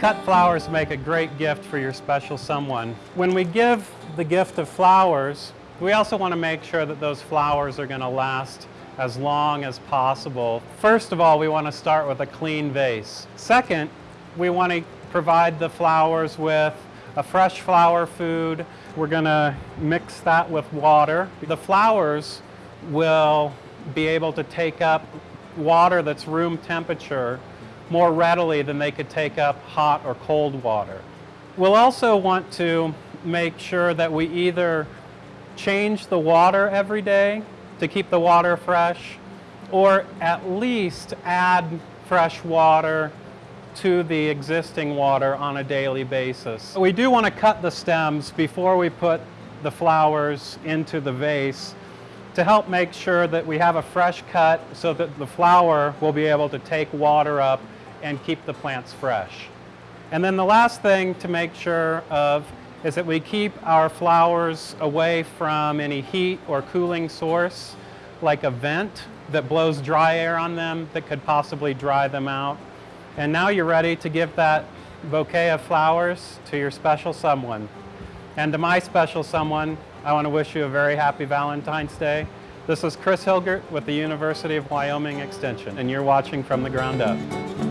Cut flowers make a great gift for your special someone. When we give the gift of flowers, we also want to make sure that those flowers are going to last as long as possible. First of all, we want to start with a clean vase. Second, we want to provide the flowers with a fresh flower food. We're going to mix that with water. The flowers will be able to take up water that's room temperature more readily than they could take up hot or cold water. We'll also want to make sure that we either change the water every day to keep the water fresh or at least add fresh water to the existing water on a daily basis. We do want to cut the stems before we put the flowers into the vase to help make sure that we have a fresh cut so that the flower will be able to take water up and keep the plants fresh. And then the last thing to make sure of is that we keep our flowers away from any heat or cooling source like a vent that blows dry air on them that could possibly dry them out. And now you're ready to give that bouquet of flowers to your special someone. And to my special someone, I want to wish you a very happy Valentine's Day. This is Chris Hilgert with the University of Wyoming Extension, and you're watching From the Ground Up.